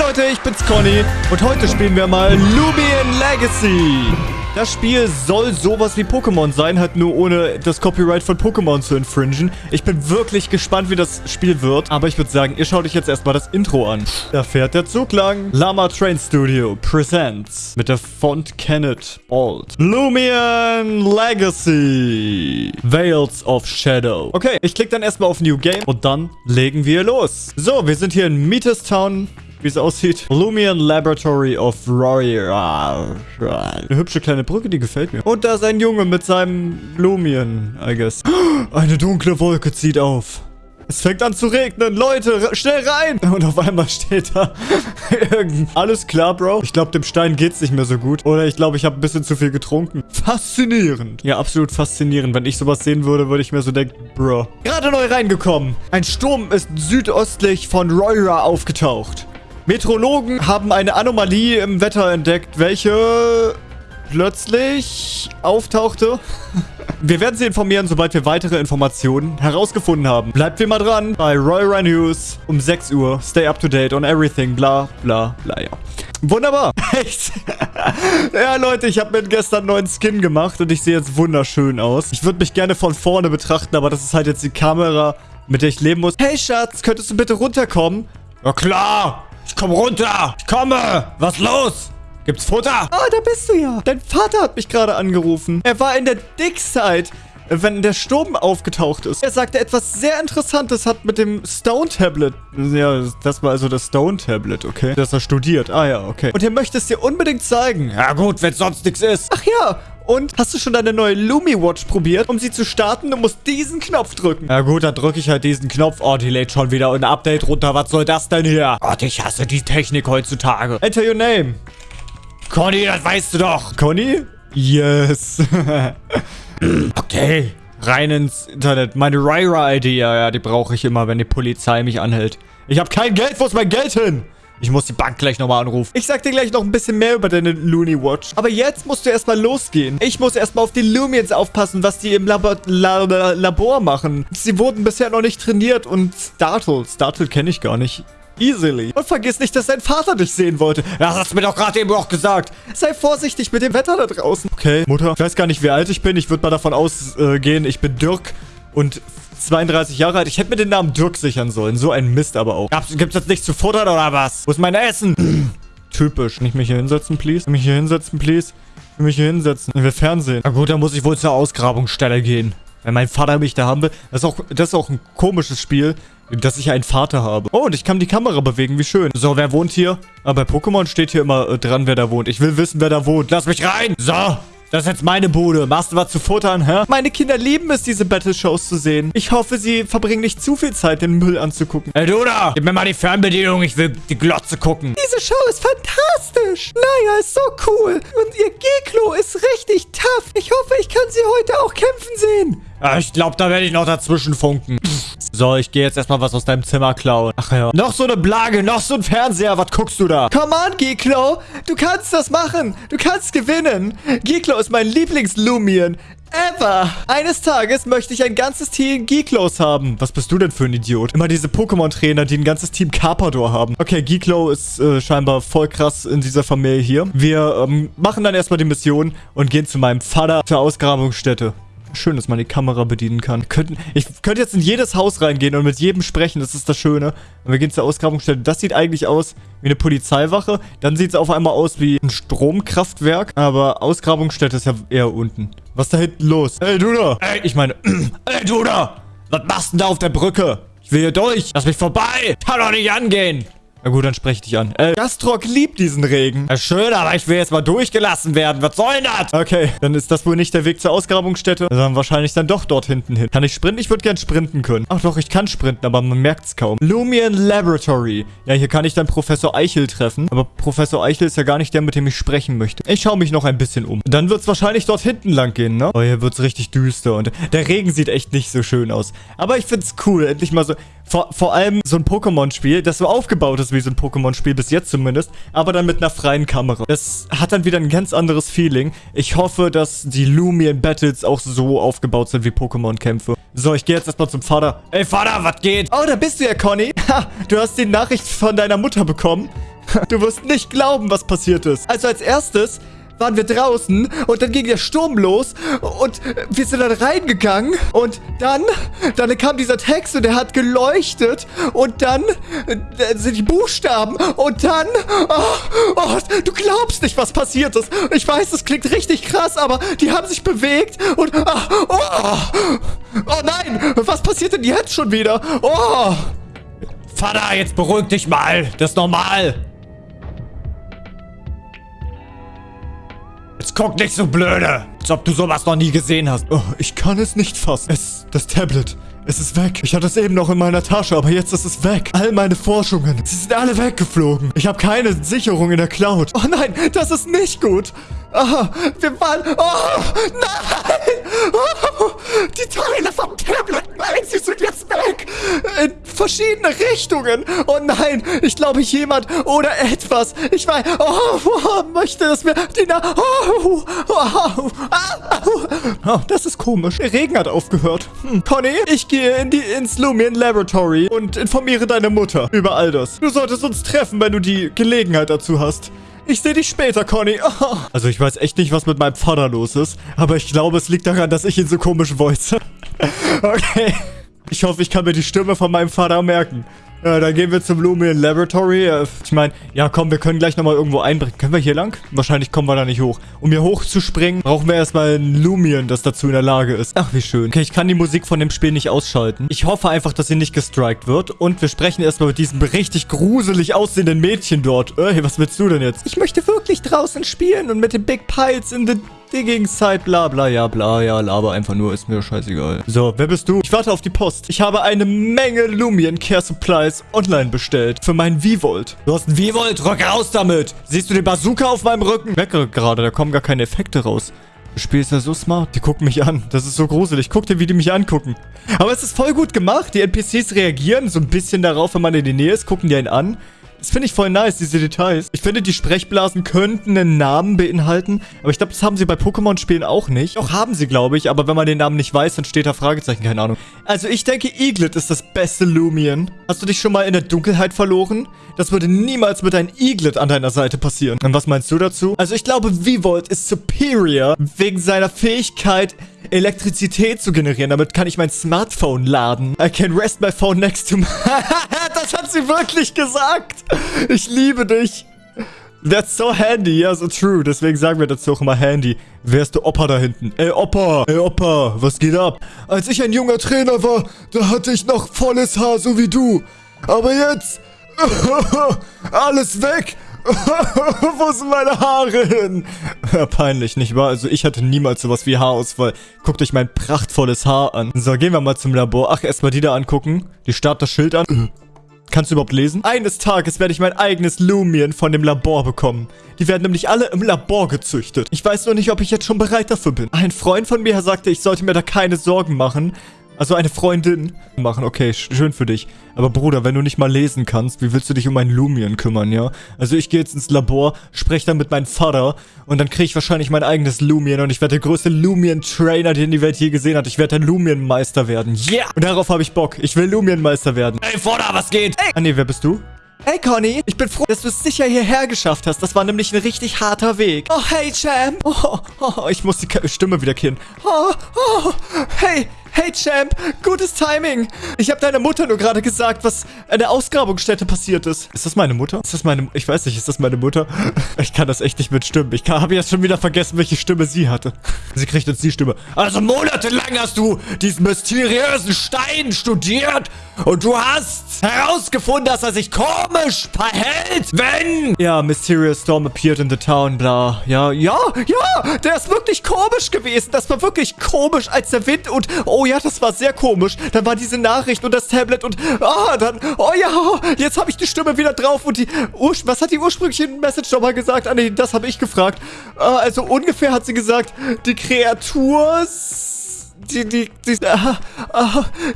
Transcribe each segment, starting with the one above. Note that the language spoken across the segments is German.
Leute, ich bin's Conny und heute spielen wir mal Lumion Legacy. Das Spiel soll sowas wie Pokémon sein, halt nur ohne das Copyright von Pokémon zu infringen. Ich bin wirklich gespannt, wie das Spiel wird, aber ich würde sagen, ihr schaut euch jetzt erstmal das Intro an. Da fährt der Zug lang. Lama Train Studio presents mit der Font Kenneth Bold. Lumion Legacy. Veils of Shadow. Okay, ich klicke dann erstmal auf New Game und dann legen wir los. So, wir sind hier in Metis Town wie es aussieht. Lumion Laboratory of Warrior. Eine hübsche kleine Brücke, die gefällt mir. Und da ist ein Junge mit seinem Lumion, I guess. Eine dunkle Wolke zieht auf. Es fängt an zu regnen. Leute, schnell rein. Und auf einmal steht da Alles klar, Bro. Ich glaube, dem Stein geht's nicht mehr so gut. Oder ich glaube, ich habe ein bisschen zu viel getrunken. Faszinierend. Ja, absolut faszinierend. Wenn ich sowas sehen würde, würde ich mir so denken, Bro. Gerade neu reingekommen. Ein Sturm ist südöstlich von Roira aufgetaucht. Meteorologen haben eine Anomalie im Wetter entdeckt, welche plötzlich auftauchte. Wir werden Sie informieren, sobald wir weitere Informationen herausgefunden haben. Bleibt wie immer dran bei Royal News um 6 Uhr. Stay up to date on everything. Bla, bla, bla, ja. Wunderbar. Echt? ja, Leute, ich habe mir gestern einen neuen Skin gemacht und ich sehe jetzt wunderschön aus. Ich würde mich gerne von vorne betrachten, aber das ist halt jetzt die Kamera, mit der ich leben muss. Hey, Schatz, könntest du bitte runterkommen? Ja, klar. Ich komme runter. Ich komme. Was los? Gibt's Futter? Ah, da bist du ja. Dein Vater hat mich gerade angerufen. Er war in der Dickside wenn der Sturm aufgetaucht ist. Er sagte etwas sehr Interessantes hat mit dem Stone-Tablet. Ja, das war also das Stone-Tablet, okay? Das er studiert. Ah ja, okay. Und er möchte es dir unbedingt zeigen. Ja gut, wenn sonst nichts ist. Ach ja, und hast du schon deine neue Lumi Watch probiert? Um sie zu starten, du musst diesen Knopf drücken. Ja gut, dann drücke ich halt diesen Knopf. Oh, die lädt schon wieder ein Update runter. Was soll das denn hier? Gott, ich hasse die Technik heutzutage. Enter your name. Conny, das weißt du doch. Conny? Yes. okay. Rein ins Internet. Meine Ryra-ID, ja, ja, die brauche ich immer, wenn die Polizei mich anhält. Ich habe kein Geld. Wo ist mein Geld hin? Ich muss die Bank gleich nochmal anrufen. Ich sag dir gleich noch ein bisschen mehr über deine Looney Watch. Aber jetzt musst du erstmal losgehen. Ich muss erstmal auf die Lumions aufpassen, was die im Labor, Labor, Labor machen. Sie wurden bisher noch nicht trainiert und Startle. Startle kenne ich gar nicht. Easily. Und vergiss nicht, dass dein Vater dich sehen wollte. Das hast du mir doch gerade eben auch gesagt. Sei vorsichtig mit dem Wetter da draußen. Okay, Mutter. Ich weiß gar nicht, wie alt ich bin. Ich würde mal davon ausgehen, ich bin Dirk und 32 Jahre alt. Ich hätte mir den Namen Dirk sichern sollen. So ein Mist aber auch. Gibt's jetzt nichts zu futtern oder was? Wo ist mein Essen? Typisch. Nicht mich hier hinsetzen, please? Mich hier hinsetzen, please? Mich hier hinsetzen. Will Fernsehen. Na gut, dann muss ich wohl zur Ausgrabungsstelle gehen. Wenn mein Vater mich da haben will. Das ist auch, das ist auch ein komisches Spiel, dass ich einen Vater habe. Oh, und ich kann die Kamera bewegen. Wie schön. So, wer wohnt hier? Aber bei Pokémon steht hier immer äh, dran, wer da wohnt. Ich will wissen, wer da wohnt. Lass mich rein. So. Das ist jetzt meine Bude. Machst du was zu futtern, hä? Meine Kinder lieben es, diese Battle-Shows zu sehen. Ich hoffe, sie verbringen nicht zu viel Zeit, den Müll anzugucken. Hey, du da! Gib mir mal die Fernbedienung. Ich will die Glotze gucken. Diese Show ist fantastisch. Naja, ist so cool. Und ihr Geklo ist richtig tough. Ich hoffe, ich kann sie heute auch kämpfen sehen. Ja, ich glaube, da werde ich noch dazwischen funken. So, ich gehe jetzt erstmal was aus deinem Zimmer klauen. Ach ja. Noch so eine Blage, noch so ein Fernseher. Was guckst du da? Come on, Geklo. Du kannst das machen. Du kannst gewinnen. Geklo ist mein Lieblings-Lumion. Ever. Eines Tages möchte ich ein ganzes Team Geeklos haben. Was bist du denn für ein Idiot? Immer diese Pokémon-Trainer, die ein ganzes Team Carpador haben. Okay, Geeklo ist äh, scheinbar voll krass in dieser Familie hier. Wir ähm, machen dann erstmal die Mission und gehen zu meinem Vater zur Ausgrabungsstätte. Schön, dass man die Kamera bedienen kann. Könnten, ich könnte jetzt in jedes Haus reingehen und mit jedem sprechen. Das ist das Schöne. Und wir gehen zur Ausgrabungsstelle. Das sieht eigentlich aus wie eine Polizeiwache. Dann sieht es auf einmal aus wie ein Stromkraftwerk. Aber Ausgrabungsstätte ist ja eher unten. Was ist da hinten los? Ey, du da! Ey, ich meine... Ey, du da! Was machst du denn da auf der Brücke? Ich will hier durch. Lass mich vorbei. Kann doch nicht angehen. Na gut, dann sprech dich an. Äh, Gastrock liebt diesen Regen. Ja, schön, aber ich will jetzt mal durchgelassen werden. Was soll denn das? Okay, dann ist das wohl nicht der Weg zur Ausgrabungsstätte, sondern wahrscheinlich dann doch dort hinten hin. Kann ich sprinten? Ich würde gern sprinten können. Ach doch, ich kann sprinten, aber man merkt es kaum. Lumion Laboratory. Ja, hier kann ich dann Professor Eichel treffen. Aber Professor Eichel ist ja gar nicht der, mit dem ich sprechen möchte. Ich schaue mich noch ein bisschen um. Dann wird es wahrscheinlich dort hinten lang gehen, ne? Oh, hier wird es richtig düster und der Regen sieht echt nicht so schön aus. Aber ich finde es cool, endlich mal so... Vor, vor allem so ein Pokémon-Spiel, das so aufgebaut ist wie so ein Pokémon-Spiel, bis jetzt zumindest, aber dann mit einer freien Kamera. Das hat dann wieder ein ganz anderes Feeling. Ich hoffe, dass die Lumion Battles auch so aufgebaut sind wie Pokémon-Kämpfe. So, ich gehe jetzt erstmal zum Vater. Ey, Vater, was geht? Oh, da bist du ja, Conny. Ha, du hast die Nachricht von deiner Mutter bekommen. Du wirst nicht glauben, was passiert ist. Also als erstes waren wir draußen und dann ging der Sturm los und wir sind dann reingegangen und dann, dann kam dieser Text und der hat geleuchtet und dann äh, sind die Buchstaben und dann, oh, oh, du glaubst nicht, was passiert ist. Ich weiß, das klingt richtig krass, aber die haben sich bewegt und, oh, oh, oh nein, was passiert denn jetzt schon wieder? Oh. Vater, jetzt beruhig dich mal. Das ist normal. Guck nicht so blöde. Als ob du sowas noch nie gesehen hast. Oh, ich kann es nicht fassen. Es, das Tablet. Es ist weg. Ich hatte es eben noch in meiner Tasche, aber jetzt ist es weg. All meine Forschungen, sie sind alle weggeflogen. Ich habe keine Sicherung in der Cloud. Oh nein, das ist nicht gut. Aha, wir waren... Oh, nein! Oh, die Teile vom Tablet, nein, sie sind jetzt weg. In verschiedene Richtungen. Oh nein, ich glaube jemand oder etwas. Ich weiß... Oh, oh möchte das mir... Die Na oh, oh, oh, oh, das ist komisch. Der Regen hat aufgehört. Hm. Conny, ich gehe in die, ins Lumion Laboratory und informiere deine Mutter über all das. Du solltest uns treffen, wenn du die Gelegenheit dazu hast. Ich sehe dich später, Conny. Oh. Also ich weiß echt nicht, was mit meinem Vater los ist. Aber ich glaube, es liegt daran, dass ich ihn so komisch voice. okay. Ich hoffe, ich kann mir die Stimme von meinem Vater merken. Ja, dann gehen wir zum Lumion Laboratory. Ich meine, ja komm, wir können gleich nochmal irgendwo einbrechen. Können wir hier lang? Wahrscheinlich kommen wir da nicht hoch. Um hier hochzuspringen, brauchen wir erstmal ein Lumion, das dazu in der Lage ist. Ach, wie schön. Okay, ich kann die Musik von dem Spiel nicht ausschalten. Ich hoffe einfach, dass sie nicht gestrikt wird. Und wir sprechen erstmal mit diesem richtig gruselig aussehenden Mädchen dort. Ey, was willst du denn jetzt? Ich möchte wirklich draußen spielen und mit den Big Piles in the Digging-Site, bla bla, ja bla, ja, laber einfach nur, ist mir scheißegal. So, wer bist du? Ich warte auf die Post. Ich habe eine Menge Lumion Care Supplies online bestellt. Für meinen V-Volt. Du hast einen V-Volt? Rück raus damit! Siehst du den Bazooka auf meinem Rücken? Merke gerade, da kommen gar keine Effekte raus. Das Spiel ist ja so smart. Die gucken mich an. Das ist so gruselig. Guck dir, wie die mich angucken. Aber es ist voll gut gemacht. Die NPCs reagieren so ein bisschen darauf, wenn man in die Nähe ist. Gucken die einen an. Das finde ich voll nice, diese Details. Ich finde, die Sprechblasen könnten einen Namen beinhalten. Aber ich glaube, das haben sie bei Pokémon-Spielen auch nicht. Auch haben sie, glaube ich. Aber wenn man den Namen nicht weiß, dann steht da Fragezeichen. Keine Ahnung. Also ich denke, Eaglet ist das beste Lumion. Hast du dich schon mal in der Dunkelheit verloren? Das würde niemals mit einem Eaglet an deiner Seite passieren. Und was meinst du dazu? Also ich glaube, V-Volt ist superior wegen seiner Fähigkeit, Elektrizität zu generieren. Damit kann ich mein Smartphone laden. I can rest my phone next to my... das hat sie wirklich gesagt. Ich liebe dich. That's so handy, ja, so true. Deswegen sagen wir dazu auch immer handy. Wer ist der Opa da hinten? Ey, Opa! Ey, Opa, was geht ab? Als ich ein junger Trainer war, da hatte ich noch volles Haar, so wie du. Aber jetzt... alles weg. Wo sind meine Haare hin? Ja, peinlich, nicht wahr? Also ich hatte niemals sowas wie Haarausfall. Guckt euch mein prachtvolles Haar an. So, gehen wir mal zum Labor. Ach, erstmal die da angucken. Die starrt das Schild an. Kannst du überhaupt lesen? Eines Tages werde ich mein eigenes Lumion von dem Labor bekommen. Die werden nämlich alle im Labor gezüchtet. Ich weiß nur nicht, ob ich jetzt schon bereit dafür bin. Ein Freund von mir sagte, ich sollte mir da keine Sorgen machen, also eine Freundin machen, okay, schön für dich. Aber Bruder, wenn du nicht mal lesen kannst, wie willst du dich um einen Lumion kümmern, ja? Also ich gehe jetzt ins Labor, spreche dann mit meinem Vater und dann kriege ich wahrscheinlich mein eigenes Lumion und ich werde der größte Lumion-Trainer, den die Welt je gesehen hat. Ich werde der Lumion-Meister werden. Yeah! Und darauf habe ich Bock. Ich will Lumion-Meister werden. Hey, Vater, was geht? Hey! Ah, nee, wer bist du? Hey Conny, ich bin froh, dass du es sicher hierher geschafft hast. Das war nämlich ein richtig harter Weg. Oh, hey Champ. Oh, oh, ich muss die Stimme wieder kennen. Oh, oh, hey, Hey Champ, gutes Timing. Ich habe deiner Mutter nur gerade gesagt, was an der Ausgrabungsstätte passiert ist. Ist das meine Mutter? Ist das meine... Ich weiß nicht, ist das meine Mutter? Ich kann das echt nicht mit Stimmen. Ich habe jetzt schon wieder vergessen, welche Stimme sie hatte. Sie kriegt jetzt die Stimme. Also monatelang hast du diesen mysteriösen Stein studiert und du hast herausgefunden, dass er sich komisch verhält, wenn... Ja, Mysterious Storm appeared in the town, bla. Ja, ja, ja, der ist wirklich komisch gewesen. Das war wirklich komisch, als der Wind und... Oh, ja, das war sehr komisch. Dann war diese Nachricht und das Tablet und, ah, dann, oh ja, jetzt habe ich die Stimme wieder drauf und die, was hat die ursprüngliche Message nochmal gesagt? Ah, nee, das habe ich gefragt. Ah, also ungefähr hat sie gesagt, die Kreatur die, die, die, äh,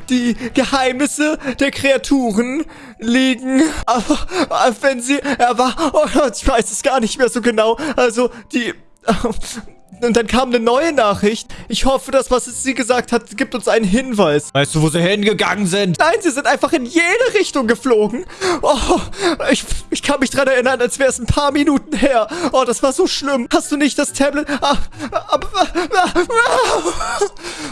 die Geheimnisse der Kreaturen liegen, äh, wenn sie, er war, oh, ich weiß es gar nicht mehr so genau, also die, und dann kam eine neue Nachricht. Ich hoffe, dass was sie gesagt hat, gibt uns einen Hinweis. Weißt du, wo sie hingegangen sind? Nein, sie sind einfach in jede Richtung geflogen. Oh, ich, ich kann mich dran erinnern, als wäre es ein paar Minuten her. Oh, das war so schlimm. Hast du nicht das Tablet? Ah, ah, ah,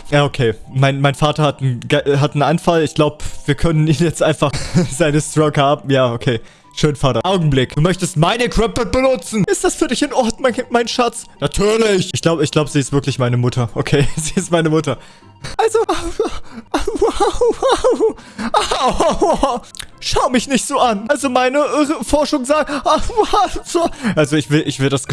ja, okay. Mein, mein Vater hat einen, hat einen Anfall. Ich glaube, wir können ihn jetzt einfach seine Stroke haben. Ja, okay. Schön, Vater. Augenblick. Du möchtest meine Crappet benutzen. Ist das für dich in Ordnung, mein, mein Schatz? Natürlich. Ich glaube, ich glaube, sie ist wirklich meine Mutter. Okay, sie ist meine Mutter. Also, schau mich nicht so an. Also meine äh, Forschung sagt, also ich will, ich will das,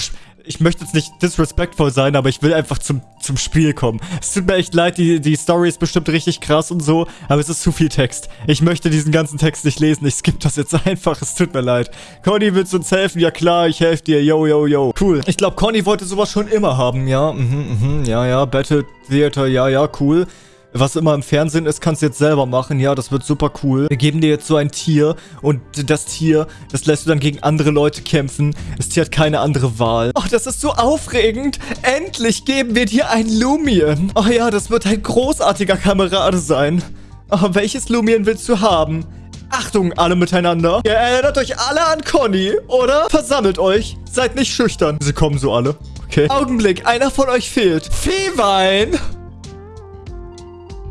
ich möchte jetzt nicht disrespectful sein, aber ich will einfach zum, zum Spiel kommen. Es tut mir echt leid, die, die Story ist bestimmt richtig krass und so, aber es ist zu viel Text. Ich möchte diesen ganzen Text nicht lesen, ich skippe das jetzt einfach, es tut mir leid. Conny, willst du uns helfen? Ja klar, ich helfe dir, yo, yo, yo. Cool. Ich glaube, Conny wollte sowas schon immer haben, ja, mhm, mhm, ja, ja, Battle Theater, ja, ja, cool was immer im Fernsehen ist, kannst du jetzt selber machen. Ja, das wird super cool. Wir geben dir jetzt so ein Tier und das Tier, das lässt du dann gegen andere Leute kämpfen. Das Tier hat keine andere Wahl. Oh, das ist so aufregend. Endlich geben wir dir ein Lumion. Oh ja, das wird ein großartiger Kamerade sein. Oh, welches Lumion willst du haben? Achtung, alle miteinander. Ihr erinnert euch alle an Conny, oder? Versammelt euch. Seid nicht schüchtern. Sie kommen so alle. Okay. Augenblick, einer von euch fehlt. Viehwein!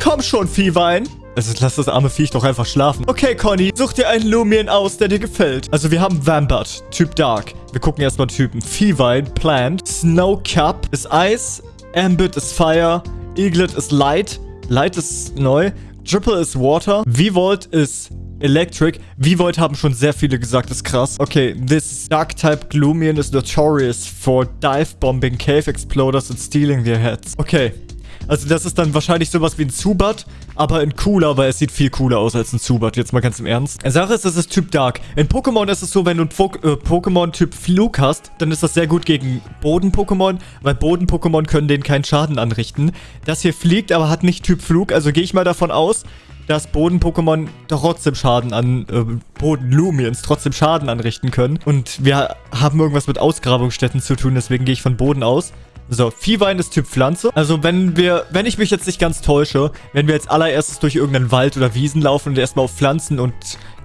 Komm schon, Viehwein. Also lass das arme Viech doch einfach schlafen. Okay, Conny, such dir einen Lumion aus, der dir gefällt. Also wir haben Vambert, Typ Dark. Wir gucken erstmal Typen. Viehwein, Plant. Snowcup ist Eis. Ambit ist Fire. Eaglet ist Light. Light ist neu. Dripple ist Water. V-Volt ist Electric. V-Volt haben schon sehr viele gesagt, ist krass. Okay, this Dark-Type Gloomian is notorious for dive-bombing cave exploders and stealing their heads. Okay, also das ist dann wahrscheinlich sowas wie ein Zubat, aber in cooler, weil es sieht viel cooler aus als ein Zubat. Jetzt mal ganz im Ernst. Sache ist, das ist Typ Dark. In Pokémon ist es so, wenn du ein äh, Pokémon Typ Flug hast, dann ist das sehr gut gegen Boden-Pokémon, weil Boden-Pokémon können denen keinen Schaden anrichten. Das hier fliegt, aber hat nicht Typ Flug, also gehe ich mal davon aus, dass Boden-Pokémon trotzdem Schaden an äh, Boden-Lumiens trotzdem Schaden anrichten können. Und wir haben irgendwas mit Ausgrabungsstätten zu tun, deswegen gehe ich von Boden aus. So, Viehwein ist Typ Pflanze. Also wenn wir, wenn ich mich jetzt nicht ganz täusche, wenn wir jetzt allererstes durch irgendeinen Wald oder Wiesen laufen und erstmal auf Pflanzen und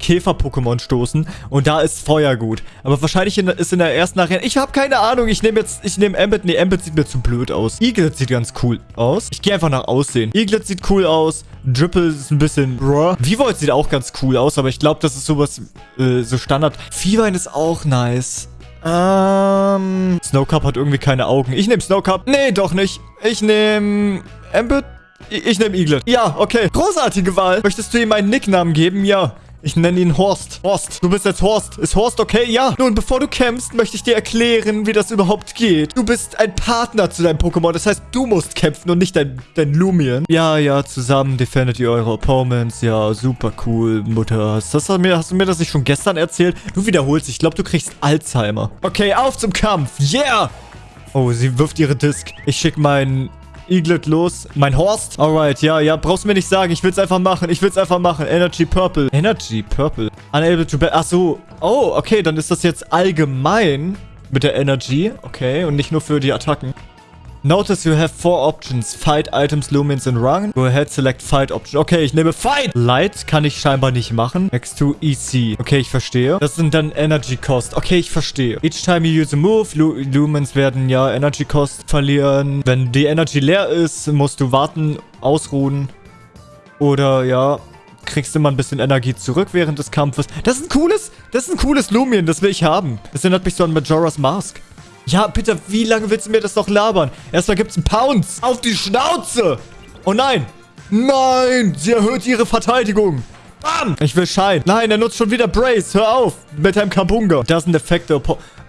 Käfer-Pokémon stoßen und da ist Feuer gut. Aber wahrscheinlich ist in der ersten Arena, ich habe keine Ahnung, ich nehme jetzt, ich nehme Ambit, nee, Ambit sieht mir zu blöd aus. Eaglet sieht ganz cool aus. Ich gehe einfach nach Aussehen. Eaglet sieht cool aus, Dripple ist ein bisschen bruh. Vivoid sieht auch ganz cool aus, aber ich glaube, das ist sowas, äh, so Standard. Viehwein ist auch nice. Ähm, Snowcup hat irgendwie keine Augen. Ich nehme Snowcup. Nee, doch nicht. Ich nehme Ambit. Ich, ich nehme Eaglet. Ja, okay. Großartige Wahl. Möchtest du ihm einen Nicknamen geben? Ja. Ich nenne ihn Horst. Horst, du bist jetzt Horst. Ist Horst okay? Ja. Nun, bevor du kämpfst, möchte ich dir erklären, wie das überhaupt geht. Du bist ein Partner zu deinem Pokémon. Das heißt, du musst kämpfen und nicht dein, dein Lumion. Ja, ja, zusammen defendet ihr eure Opponents. Ja, super cool, Mutter. Hast, hast, du mir, hast du mir das nicht schon gestern erzählt? Du wiederholst. Ich glaube, du kriegst Alzheimer. Okay, auf zum Kampf. Yeah! Oh, sie wirft ihre Disk. Ich schicke meinen Eaglet los. Mein Horst. Alright, ja, ja. Brauchst du mir nicht sagen. Ich will's einfach machen. Ich will's einfach machen. Energy Purple. Energy Purple. Unable to... Ach so. Oh, okay. Dann ist das jetzt allgemein mit der Energy. Okay. Und nicht nur für die Attacken. Notice you have four options. Fight, Items, Lumens and Run. Go ahead, select Fight Option. Okay, ich nehme Fight. Light kann ich scheinbar nicht machen. Next to EC. Okay, ich verstehe. Das sind dann Energy Cost. Okay, ich verstehe. Each time you use a move, Lu Lumens werden ja Energy Cost verlieren. Wenn die Energy leer ist, musst du warten, ausruhen. Oder ja, kriegst du mal ein bisschen Energie zurück während des Kampfes. Das ist ein cooles, das ist ein cooles Lumion, das will ich haben. Das erinnert mich so an Majora's Mask. Ja, bitte, wie lange willst du mir das noch labern? Erstmal gibt's einen Pounce. Auf die Schnauze. Oh nein. Nein, sie erhöht ihre Verteidigung. Bam. Ich will Schein. Nein, er nutzt schon wieder Brace. Hör auf. Mit einem Kabunga. Das sind Effekte.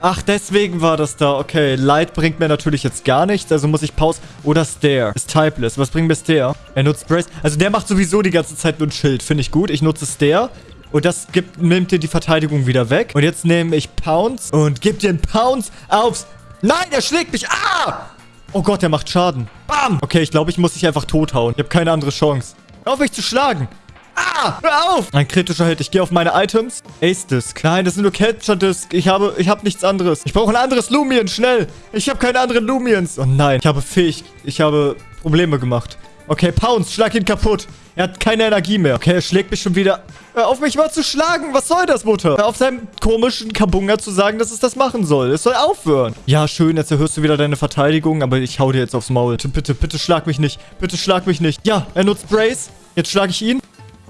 Ach, deswegen war das da. Okay, Light bringt mir natürlich jetzt gar nichts. Also muss ich Pause. Oder Stare. Ist typeless. Was bringt mir Stare? Er nutzt Brace. Also der macht sowieso die ganze Zeit nur ein Schild. Finde ich gut. Ich nutze Stare. Und das gibt, nimmt dir die Verteidigung wieder weg. Und jetzt nehme ich Pounce und gebe dir einen Pounce aufs... Nein, er schlägt mich. Ah! Oh Gott, der macht Schaden. Bam! Okay, ich glaube, ich muss dich einfach tothauen. Ich habe keine andere Chance. Hör auf mich zu schlagen. Ah! Hör auf! Ein kritischer Hit. Ich gehe auf meine Items. Ace Disc. Nein, das sind nur Capture Disc. Ich habe, ich habe nichts anderes. Ich brauche ein anderes Lumien. Schnell. Ich habe keine anderen Lumiens. Oh nein. Ich habe fähig. Ich habe Probleme gemacht. Okay, Pounce. Schlag ihn kaputt. Er hat keine Energie mehr. Okay, er schlägt mich schon wieder. Hör auf, mich mal zu schlagen. Was soll das, Mutter? Hör auf seinem komischen Kabunga zu sagen, dass es das machen soll. Es soll aufhören. Ja, schön. Jetzt erhöhst du wieder deine Verteidigung, aber ich hau dir jetzt aufs Maul. Bitte, bitte, bitte schlag mich nicht. Bitte schlag mich nicht. Ja, er nutzt Brace. Jetzt schlage ich ihn.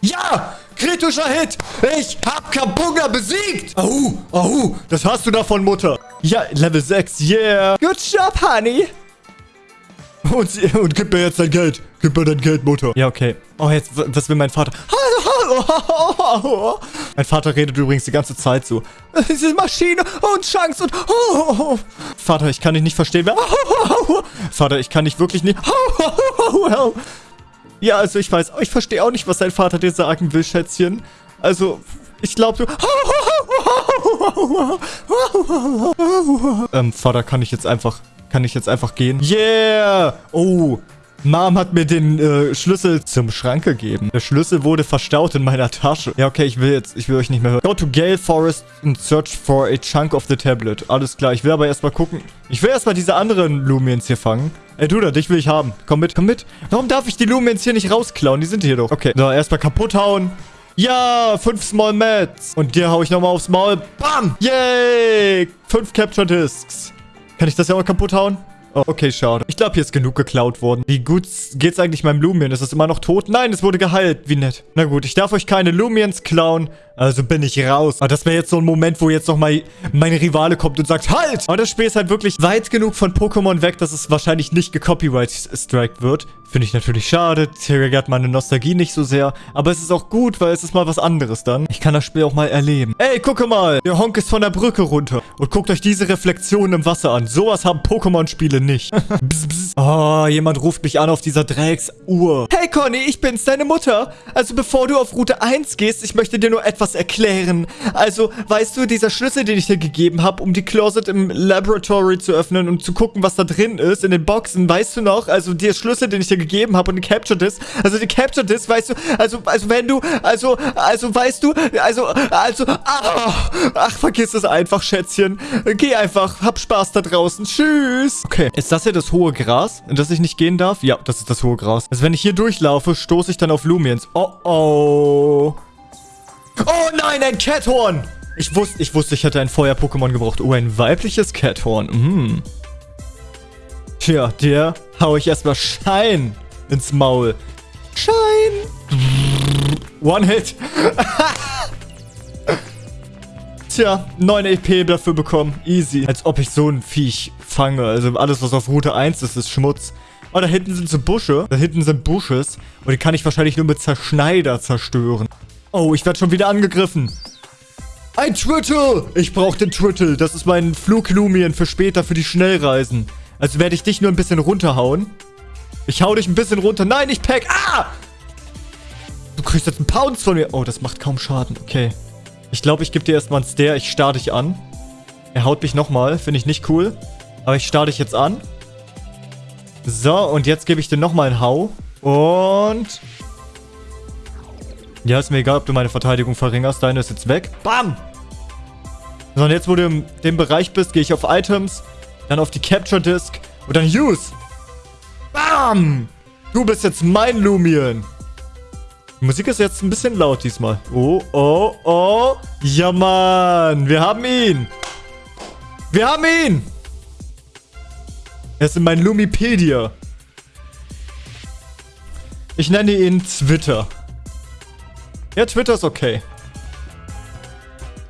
Ja! Kritischer Hit! Ich hab Kabunga besiegt! Au, au, das hast du davon, Mutter. Ja, Level 6, yeah. Good job, Honey. Und, und gib mir jetzt dein Geld. Gib mir dein Geld, Mutter. Ja, okay. Oh, jetzt, was will mein Vater? Mein Vater redet übrigens die ganze Zeit so. Diese Maschine und Chance und... Vater, ich kann dich nicht verstehen. Vater, ich kann dich wirklich nicht... Ja, also ich weiß, ich verstehe auch nicht, was dein Vater dir sagen will, Schätzchen. Also, ich glaube, du... ähm, Vater, kann ich jetzt einfach... Kann ich jetzt einfach gehen? Yeah! Oh, Mom hat mir den äh, Schlüssel zum Schrank gegeben. Der Schlüssel wurde verstaut in meiner Tasche. Ja, okay, ich will jetzt, ich will euch nicht mehr hören. Go to Gale Forest and search for a chunk of the tablet. Alles klar, ich will aber erstmal gucken. Ich will erstmal diese anderen Lumiens hier fangen. Ey, du da, dich will ich haben. Komm mit, komm mit. Warum darf ich die Lumiens hier nicht rausklauen? Die sind hier doch. Okay, so, erstmal kaputt hauen. Ja, fünf Small Mats. Und dir hau ich nochmal aufs Maul. Bam! Yay! Fünf Capture Discs. Kann ich das ja auch kaputt hauen? Oh, okay, schade. Ich glaube, hier ist genug geklaut worden. Wie gut geht's eigentlich meinem Lumien? Ist es immer noch tot? Nein, es wurde geheilt. Wie nett. Na gut, ich darf euch keine Lumiens klauen. Also bin ich raus. Aber das wäre jetzt so ein Moment, wo jetzt nochmal mein Rivale kommt und sagt, halt! Aber das Spiel ist halt wirklich weit genug von Pokémon weg, dass es wahrscheinlich nicht gecopyright-striked wird. Finde ich natürlich schade. Triggert meine Nostalgie nicht so sehr. Aber es ist auch gut, weil es ist mal was anderes dann. Ich kann das Spiel auch mal erleben. Ey, gucke mal! Der Honk ist von der Brücke runter. Und guckt euch diese Reflexion im Wasser an. Sowas haben Pokémon-Spiele nicht. bzz, bzz. Oh, jemand ruft mich an auf dieser Drecksuhr. Hey Conny, ich bin's, deine Mutter. Also bevor du auf Route 1 gehst, ich möchte dir nur etwas erklären. Also, weißt du, dieser Schlüssel, den ich dir gegeben habe, um die Closet im Laboratory zu öffnen und zu gucken, was da drin ist, in den Boxen, weißt du noch? Also, der Schlüssel, den ich dir gegeben habe und die Capture Disc. Also, die Capture Disc, weißt du, also, also wenn du, also, also, weißt du, also, also, ach, ach vergiss es einfach, Schätzchen. Geh einfach, hab Spaß da draußen. Tschüss. Okay, ist das hier das hohe Gras, in das ich nicht gehen darf? Ja, das ist das hohe Gras. Also, wenn ich hier durchlaufe, stoße ich dann auf Lumiens. Oh, oh. Oh nein, ein Cathorn! Ich wusste, ich wusste, ich hätte ein Feuer-Pokémon gebraucht. Oh, ein weibliches Cathorn. Mm. Tja, der hau ich erstmal Schein ins Maul. Schein! One Hit. Tja, 9 EP dafür bekommen. Easy. Als ob ich so ein Viech fange. Also alles, was auf Route 1 ist, ist Schmutz. Oh, da hinten sind so Busche. Da hinten sind Busches. Und die kann ich wahrscheinlich nur mit Zerschneider zerstören. Oh, ich werde schon wieder angegriffen. Ein Trittle! Ich brauche den Trittle. Das ist mein Fluglumien für später, für die Schnellreisen. Also werde ich dich nur ein bisschen runterhauen. Ich hau dich ein bisschen runter. Nein, ich pack. Ah! Du kriegst jetzt einen Pounce von mir. Oh, das macht kaum Schaden. Okay. Ich glaube, ich gebe dir erstmal einen Stare. Ich starr dich an. Er haut mich nochmal. Finde ich nicht cool. Aber ich starr dich jetzt an. So, und jetzt gebe ich dir nochmal einen Hau. Und... Ja, ist mir egal, ob du meine Verteidigung verringerst. Deine ist jetzt weg. Bam! So, und jetzt, wo du in dem Bereich bist, gehe ich auf Items, dann auf die Capture Disc und dann Use. Bam! Du bist jetzt mein Lumien. Die Musik ist jetzt ein bisschen laut diesmal. Oh, oh, oh. Ja, Mann. Wir haben ihn. Wir haben ihn. Er ist in mein Lumipedia. Ich nenne ihn Twitter. Ja, Twitter ist okay.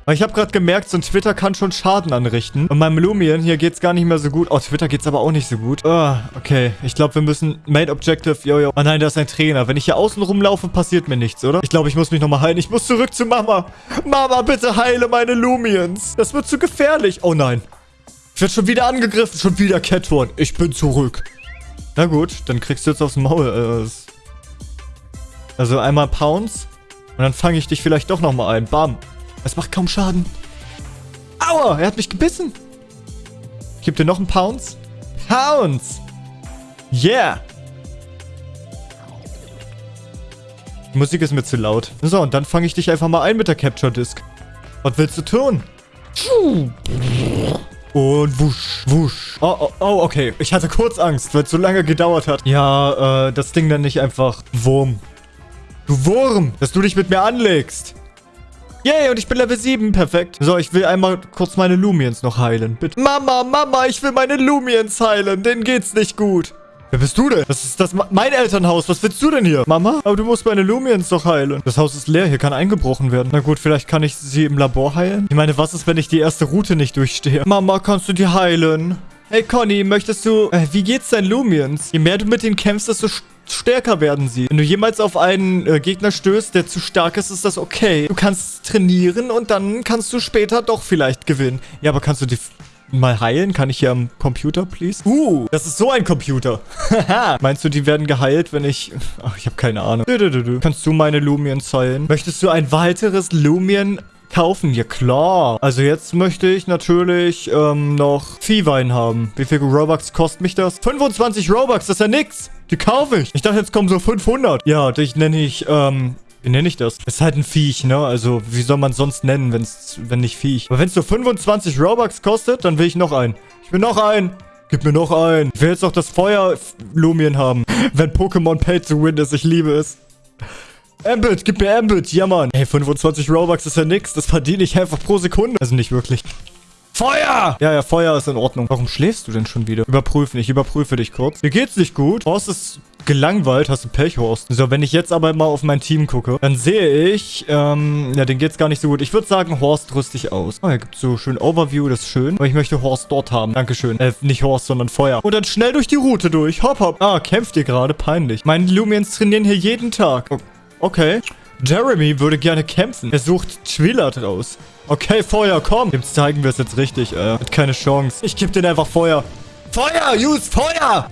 Aber ich habe gerade gemerkt, so ein Twitter kann schon Schaden anrichten. Und meinem Lumien hier geht's gar nicht mehr so gut. Oh, Twitter geht's aber auch nicht so gut. Oh, okay. Ich glaube, wir müssen... Main Objective, jojo. Oh nein, da ist ein Trainer. Wenn ich hier außen rumlaufe, passiert mir nichts, oder? Ich glaube, ich muss mich nochmal heilen. Ich muss zurück zu Mama. Mama, bitte heile meine Lumiens. Das wird zu gefährlich. Oh nein. Ich werde schon wieder angegriffen. Schon wieder Catthorn. Ich bin zurück. Na gut, dann kriegst du jetzt aufs Maul. Also einmal Pounce. Und dann fange ich dich vielleicht doch nochmal ein. Bam. Es macht kaum Schaden. Aua, er hat mich gebissen. Ich gebe dir noch einen Pounce. Pounce. Yeah. Die Musik ist mir zu laut. So, und dann fange ich dich einfach mal ein mit der Capture Disc. Was willst du tun? Und wusch, wusch. Oh, oh, oh, okay. Ich hatte kurz Angst, weil es so lange gedauert hat. Ja, äh, das Ding dann nicht einfach Wurm. Du Wurm, dass du dich mit mir anlegst. Yay, und ich bin Level 7. Perfekt. So, ich will einmal kurz meine Lumiens noch heilen. Bitte. Mama, Mama, ich will meine Lumiens heilen. Denen geht's nicht gut. Wer bist du denn? Das ist das mein Elternhaus. Was willst du denn hier? Mama? Aber du musst meine Lumiens doch heilen. Das Haus ist leer. Hier kann eingebrochen werden. Na gut, vielleicht kann ich sie im Labor heilen. Ich meine, was ist, wenn ich die erste Route nicht durchstehe? Mama, kannst du die heilen? Hey Conny, möchtest du... Äh, wie geht's deinen Lumiens? Je mehr du mit denen kämpfst, desto stärker werden sie. Wenn du jemals auf einen äh, Gegner stößt, der zu stark ist, ist das okay. Du kannst trainieren und dann kannst du später doch vielleicht gewinnen. Ja, aber kannst du die mal heilen? Kann ich hier am Computer, please? Uh, das ist so ein Computer. Meinst du, die werden geheilt, wenn ich... Ach, ich habe keine Ahnung. Du, du, du, Kannst du meine Lumiens heilen? Möchtest du ein weiteres Lumien kaufen? Ja, klar. Also jetzt möchte ich natürlich ähm, noch Viehwein haben. Wie viel Robux kostet mich das? 25 Robux, das ist ja nix. Die kaufe ich. Ich dachte, jetzt kommen so 500. Ja, dich nenne ich, ähm, wie nenne ich das? ist halt ein Viech, ne? Also, wie soll man es sonst nennen, wenn's, wenn nicht Viech? Aber wenn es so 25 Robux kostet, dann will ich noch einen. Ich will noch einen. Gib mir noch einen. Ich will jetzt noch das Feuer-Lumien haben. Wenn Pokémon Pay to Win ist, ich liebe es. Ambit, gib mir Ambit. Ja, Mann. Hey, 25 Robux ist ja nix. Das verdiene ich einfach pro Sekunde. Also nicht wirklich. Feuer! Ja, ja, Feuer ist in Ordnung. Warum schläfst du denn schon wieder? Überprüfen. Ich überprüfe dich kurz. Mir geht's nicht gut. Horst ist gelangweilt. Hast du Pech, Horst? So, wenn ich jetzt aber mal auf mein Team gucke, dann sehe ich, ähm, ja, den geht's gar nicht so gut. Ich würde sagen, Horst rüst dich aus. Oh, hier gibt's so schön Overview. Das ist schön. Aber ich möchte Horst dort haben. Dankeschön. Äh, nicht Horst, sondern Feuer. Und dann schnell durch die Route durch. Hopp, hopp. Ah, kämpft ihr gerade? Peinlich. Meine Lumiens trainieren hier jeden Tag. Oh, okay. Jeremy würde gerne kämpfen. Er sucht Twillard raus. Okay, Feuer, komm. Dem zeigen wir es jetzt richtig. Äh, hat keine Chance. Ich gebe den einfach Feuer. Feuer, use Feuer.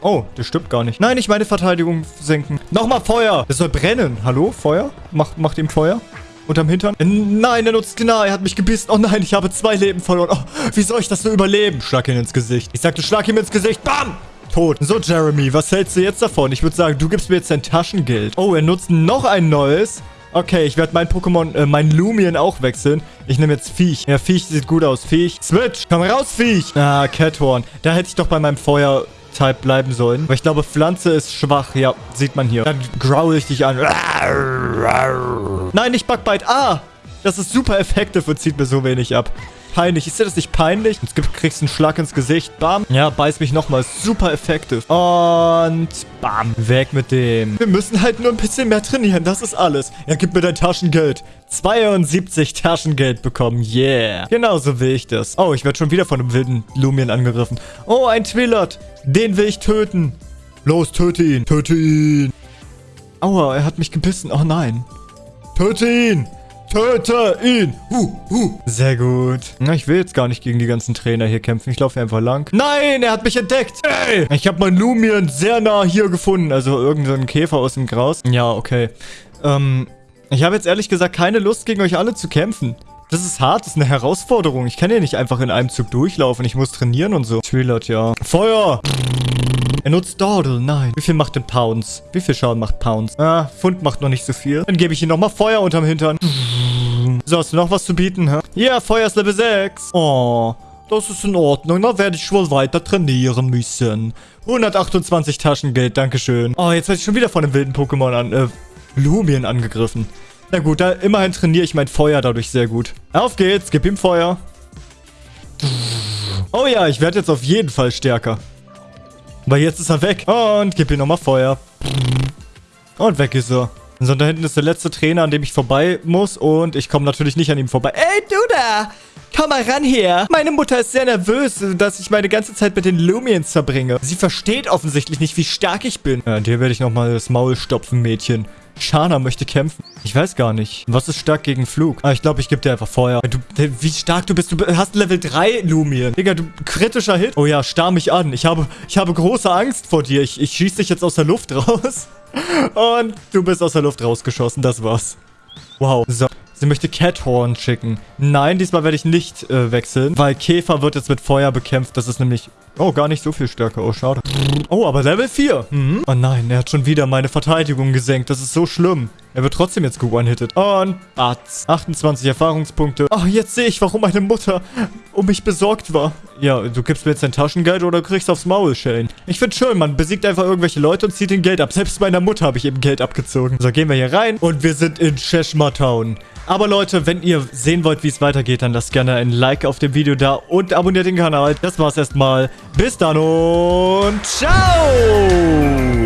Oh, das stimmt gar nicht. Nein, ich meine Verteidigung senken. Nochmal Feuer. Das soll brennen. Hallo, Feuer? Macht, macht ihm Feuer? Unterm Hintern? Äh, nein, er nutzt genau. Er hat mich gebissen. Oh nein, ich habe zwei Leben verloren. Oh, wie soll ich das nur überleben? Schlag ihn ins Gesicht. Ich sagte, schlag ihm ins Gesicht. Bam! Tot. So, Jeremy, was hältst du jetzt davon? Ich würde sagen, du gibst mir jetzt dein Taschengeld. Oh, er nutzt noch ein neues. Okay, ich werde mein Pokémon, äh, mein Lumien auch wechseln. Ich nehme jetzt Viech. Ja, Viech sieht gut aus. Viech. Switch. Komm raus, Viech. Ah, Cathorn. Da hätte ich doch bei meinem Feuer... Type bleiben sollen. Aber ich glaube, Pflanze ist schwach. Ja, sieht man hier. Dann growl ich dich an. Nein, nicht Bugbite. Ah, das ist super effektiv und zieht mir so wenig ab peinlich. Ist dir das nicht peinlich? Kriegst du einen Schlag ins Gesicht. Bam. Ja, beiß mich nochmal. Super effektiv. Und bam. Weg mit dem. Wir müssen halt nur ein bisschen mehr trainieren. Das ist alles. Ja, gib mir dein Taschengeld. 72 Taschengeld bekommen. Yeah. Genauso will ich das. Oh, ich werde schon wieder von einem wilden Lumien angegriffen. Oh, ein Twillot. Den will ich töten. Los, töte ihn. Töte ihn. Aua, er hat mich gebissen. Oh nein. Töte ihn. Töte ihn! Huh, huh. Sehr gut. Na, ich will jetzt gar nicht gegen die ganzen Trainer hier kämpfen. Ich laufe einfach lang. Nein, er hat mich entdeckt. Ey! Ich habe mein Lumion sehr nah hier gefunden. Also irgendeinen Käfer aus dem Graus. Ja, okay. Ähm, ich habe jetzt ehrlich gesagt keine Lust, gegen euch alle zu kämpfen. Das ist hart, das ist eine Herausforderung. Ich kann ja nicht einfach in einem Zug durchlaufen. Ich muss trainieren und so. Trilot, ja. Feuer! Er nutzt Dordel, nein. Wie viel macht denn Pounds? Wie viel Schaden macht Pounds? Ah, Pfund macht noch nicht so viel. Dann gebe ich ihm nochmal Feuer unterm Hintern. So, hast du noch was zu bieten, hä? Ja, Feuer ist Level 6. Oh, das ist in Ordnung. Da werde ich wohl weiter trainieren müssen. 128 Taschengeld, dankeschön. Oh, jetzt werde ich schon wieder von einem wilden Pokémon an, äh, Lumien angegriffen. Na gut, da immerhin trainiere ich mein Feuer dadurch sehr gut. Auf geht's, gib ihm Feuer. Oh ja, ich werde jetzt auf jeden Fall stärker. Weil jetzt ist er weg. Und gib ihm nochmal Feuer. Und weg ist er. So, da hinten ist der letzte Trainer, an dem ich vorbei muss. Und ich komme natürlich nicht an ihm vorbei. Ey, du da! Komm mal ran hier. Meine Mutter ist sehr nervös, dass ich meine ganze Zeit mit den Lumiens verbringe. Sie versteht offensichtlich nicht, wie stark ich bin. Ja, dir werde ich nochmal das Maul stopfen, Mädchen. Shana möchte kämpfen. Ich weiß gar nicht. Was ist stark gegen Flug? Ah, ich glaube, ich gebe dir einfach Feuer. Du, wie stark du bist. Du hast Level 3 Lumien. Digga, du kritischer Hit. Oh ja, starr mich an. Ich habe, ich habe große Angst vor dir. Ich, ich schieße dich jetzt aus der Luft raus. Und du bist aus der Luft rausgeschossen. Das war's. Wow. So. Sie möchte Cathorn schicken. Nein, diesmal werde ich nicht äh, wechseln, weil Käfer wird jetzt mit Feuer bekämpft. Das ist nämlich... Oh, gar nicht so viel stärker. Oh, schade. Oh, aber Level 4. Mhm. Oh nein, er hat schon wieder meine Verteidigung gesenkt. Das ist so schlimm. Er wird trotzdem jetzt ge-one-hitted. Und Batz. 28 Erfahrungspunkte. Ach, jetzt sehe ich, warum meine Mutter um mich besorgt war. Ja, du gibst mir jetzt dein Taschengeld oder kriegst aufs Maul, Shane. Ich find's schön, man besiegt einfach irgendwelche Leute und zieht den Geld ab. Selbst meiner Mutter habe ich eben Geld abgezogen. So, gehen wir hier rein und wir sind in Cheshire Town. Aber Leute, wenn ihr sehen wollt, wie es weitergeht, dann lasst gerne ein Like auf dem Video da und abonniert den Kanal. Das war's erstmal. Bis dann und ciao!